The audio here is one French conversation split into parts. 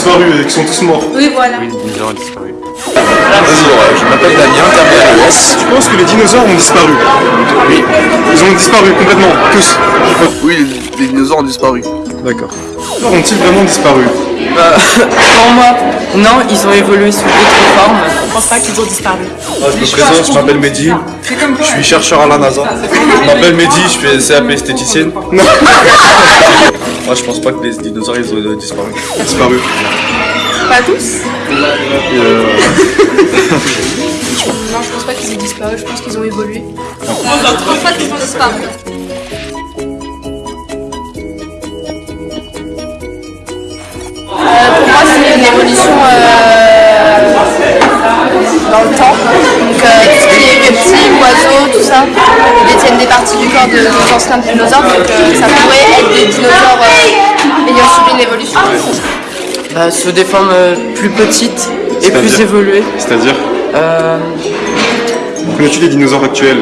disparu et qui sont tous morts. Oui, voilà. Oui, les dinosaures ont disparu. Vas-y, ouais, je m'appelle Damien, ES. Tu penses que les dinosaures ont disparu Oui. Ils ont disparu complètement, tous. Oui, les dinosaures ont disparu. D'accord. Ont-ils vraiment disparu? Pour moi, non, ils ont évolué sous d'autres formes. Je pense pas qu'ils ont disparu. Ah, je me présente, je m'appelle Mehdi, je suis chercheur à la NASA. Je m'appelle Mehdi, je fais CAP esthéticienne. Moi je pense pas que les dinosaures ils ont disparu. Disparu. Pas tous Non, je pense pas qu'ils aient disparu, je pense qu'ils ont évolué. Je pense pas qu'ils ont disparu. Évolution euh, dans le temps. Donc, euh, tout ce qui est reptiles, oiseaux, tout ça, ils détiennent des parties du corps de, des anciens dinosaures. Donc, euh, ça pourrait être des dinosaures euh, ayant subi une évolution. Bah, sous des formes euh, plus petites et plus évoluées. C'est-à-dire Euh, Connais-tu les dinosaures actuels?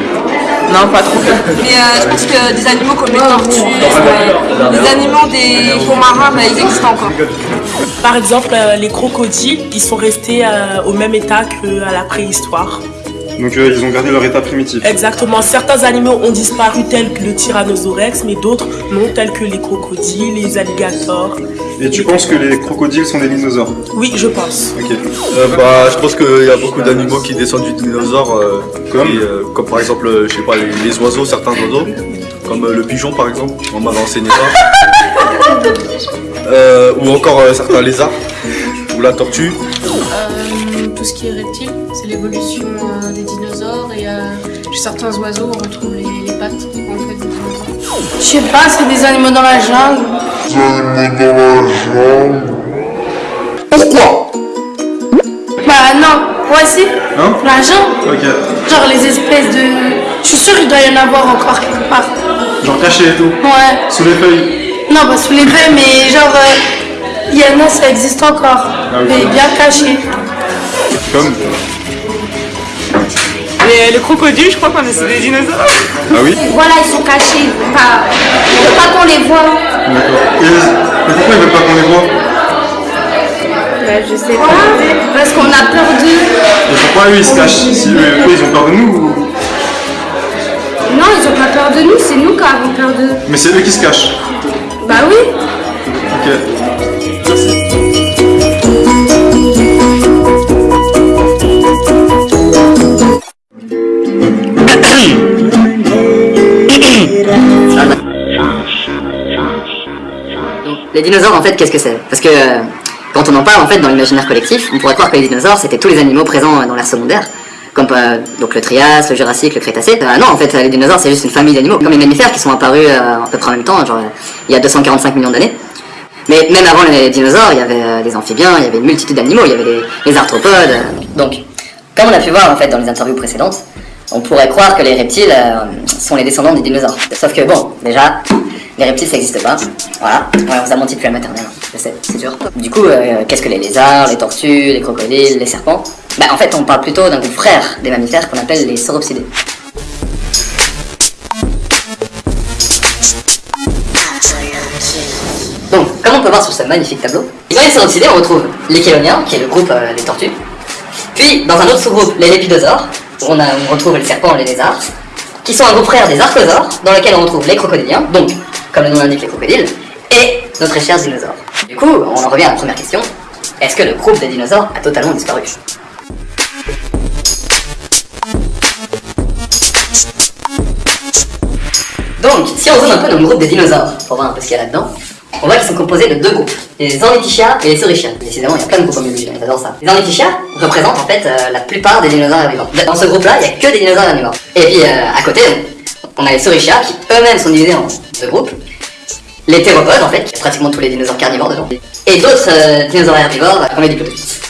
Non, pas trop. Mais euh, je pense que des animaux comme les tortues, euh, les animaux des fonds marins, bah, ils existent encore. Par exemple, euh, les crocodiles, ils sont restés euh, au même état qu'à la préhistoire. Donc euh, ils ont gardé leur état primitif. Exactement. Certains animaux ont disparu tels que le tyrannosaurus, mais d'autres non, tels que les crocodiles, les alligators. Et tu penses que les crocodiles sont des dinosaures? Oui, je pense. Ok. Euh, bah, je pense qu'il y a beaucoup d'animaux qui descendent du dinosaure, euh, Comme et, euh, comme par exemple, je sais pas, les, les oiseaux, certains oiseaux, comme euh, le pigeon par exemple, on m'avait enseigné ça. Euh, ou encore euh, certains lézards, ou la tortue. Euh, tout ce qui est reptile, c'est l'évolution euh, des dinosaures et euh, chez certains oiseaux on retrouve les, les pattes en fait des dinosaures. Je sais pas, c'est des animaux dans la jungle. Pourquoi? Bah non, ouais si. Hein? La jungle. Ok. Genre les espèces de... Je suis sûre il doit y en avoir encore quelque part. Genre caché et tout. Ouais. Sous les feuilles. Non, pas sous les feuilles, mais genre... euh, Il y en a, ça existe encore. Ah. Mais bien caché. Comme Les, les crocodiles, je crois qu'on c'est des dinosaures. Ah oui Voilà, ils sont cachés. Pas... Il faut pas qu'on les voit. D'accord. Et, et pourquoi ils veulent pas qu'on les voit? Bah, je sais pas. Parce qu'on a peur d'eux. Et pourquoi eux ils se cachent? Si eux, eux, ils ont peur de nous ou- Non, ils ont pas peur de nous, c'est nous qui avons peur d'eux. Mais c'est eux qui se cachent. Bah oui. Ok. Les dinosaures, en fait, qu'est-ce que c'est? Parce que euh, quand on en parle, en fait, dans l'imaginaire collectif, on pourrait croire que les dinosaures, c'était tous les animaux présents euh, dans l'ère secondaire, comme euh, donc le Trias, le Jurassique, le Crétacé. Euh, non, en fait, les dinosaures, c'est juste une famille d'animaux, comme les mammifères qui sont apparus euh, à peu près en même temps, genre il y a 245 millions d'années. Mais même avant les dinosaures, il y avait des amphibiens, il y avait une multitude d'animaux, il y avait les, les arthropodes. Donc, comme on a pu voir en fait dans les interviews précédentes, on pourrait croire que les reptiles euh, sont les descendants des dinosaures. Sauf que bon, déjà, les reptiles ça n'existe pas. Voilà, ouais, on vous a menti depuis la maternelle, hein. je sais, c'est dur. Du coup, euh, qu'est-ce que les lézards, les tortues, les crocodiles, les serpents? Bah en fait, on parle plutôt d'un groupe frère des mammifères qu'on appelle les sauropsidés. Donc, comme on peut voir sur ce magnifique tableau, dans les sauropsidés, on retrouve les chéloniens, qui est le groupe euh, des tortues. Puis, dans un autre sous-groupe, les lépidosaures, on, on retrouve les serpents et les lézards, qui sont un groupe frère des archosaures, dans lequel on retrouve les crocodiliens, donc, comme le nom l'indique, les crocodiles, et notre cher dinosaure. Du coup, on en revient à la première question. Est-ce que le groupe des dinosaures a totalement disparu? Donc, si on zoome un peu dans le groupe des dinosaures, pour voir un peu ce qu'il y a là-dedans, on voit qu'ils sont composés de deux groupes, les ornithischia et les saurischia. Décidément, il y a plein de groupes en biologie, on adore ça. Les ornithischia représentent en fait euh, la plupart des dinosaures herbivores. Dans ce groupe-là, il n'y a que des dinosaures herbivores. Et puis, euh, à côté, on a les saurischia qui eux-mêmes sont divisés en deux groupes. Les théropodes, en fait, qui pratiquement tous les dinosaures carnivores dedans. Et d'autres euh, dinosaures herbivores, comme les diplodocus.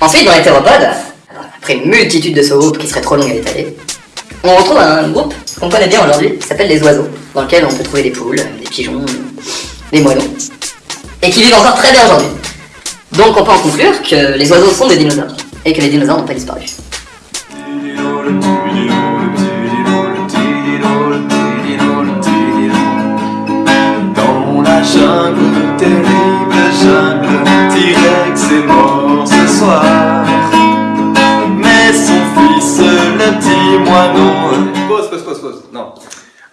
Ensuite, dans les théropodes, après une multitude de sous-groupes qui seraient trop longues à détailler, on retrouve un groupe qu'on connaît bien aujourd'hui, qui s'appelle les oiseaux, dans lequel on peut trouver des poules, des pigeons, des moineaux, et qui vivent encore très bien aujourd'hui. Donc on peut en conclure que les oiseaux sont des dinosaures, et que les dinosaures n'ont pas disparu. Dans la jungle, terrible jungle, T-Rex est mort ce soir. Mais son fils, le petit moineau. Pause, pause, pause, pause.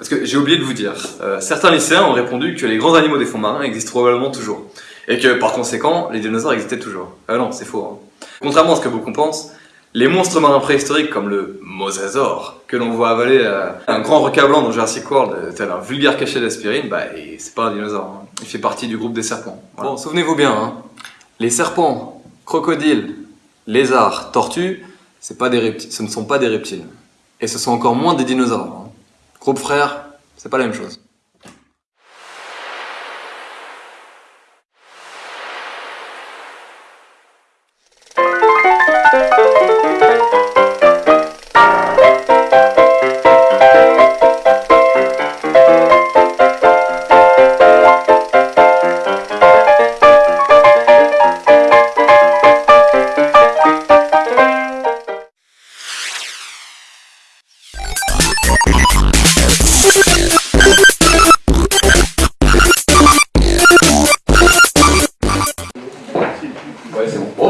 Parce que j'ai oublié de vous dire, euh, certains lycéens ont répondu que les grands animaux des fonds marins existent probablement toujours. Et que par conséquent, les dinosaures existaient toujours. Ah non, c'est faux. hein. Contrairement à ce que beaucoup pensent, les monstres marins préhistoriques comme le mosasaure, que l'on voit avaler euh, un grand requin blanc dans Jurassic World, euh, tel un vulgaire cachet d'aspirine, bah c'est pas un dinosaure. hein. Il fait partie du groupe des serpents. Bon, souvenez-vous bien, hein. les serpents, crocodiles, lézards, tortues, ce ne sont pas des reptiles. Et ce sont encore moins des dinosaures. Groupe frère, c'est pas la même chose.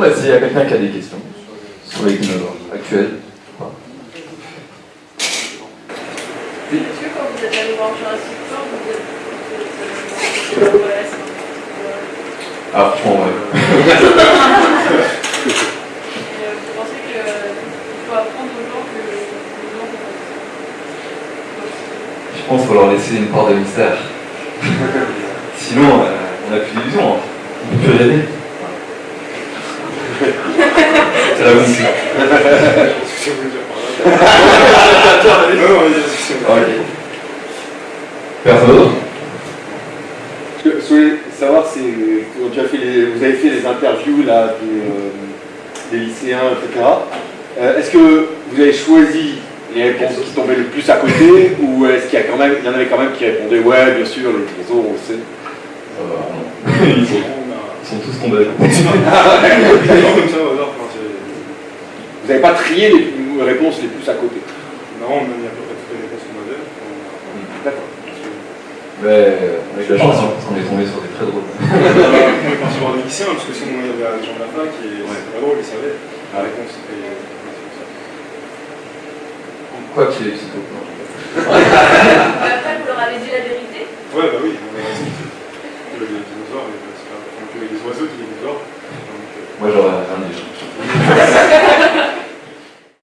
Bah, s'il y a quelqu'un qui a des questions sur les dinosaures actuels. Est-ce que quand vous êtes allé voir Jurassic World, vous êtes... c'est- Ah, franchement, ouais. Euh, Vous pensez qu'il faut apprendre aux gens que les gens Je pense qu'il faut leur laisser une part de mystère. Sinon, euh, on n'a plus d'illusion. hein. On peut plus rêver. C'est la bonne suite. Ok. Personne d'autre Ce que je voulais savoir, c'est quand tu as fait les, vous avez fait les interviews là, de, euh, des lycéens, etc. Euh, est-ce que vous avez choisi les réponses qui tombaient le plus à côté ou est-ce qu'il y, a quand même, il y en avait quand même qui répondaient ouais, bien sûr, les dinosaures, on le sait ils, sont, ils sont tous tombés. Vous n'avez pas trié les réponses les plus à côté Non, on a mis à peu près toutes les réponses qu'on avait. D'accord. Mais avec la chance, qu'on est tombé sur des très drôles. on est parti voir des lycéens, parce que sinon il y avait des gens de la fac et c'était pas drôle, ils savaient. La réponse c'était. Quoi qu'il est psycho. Après, vous leur avez dit la vérité? Ouais, bah oui,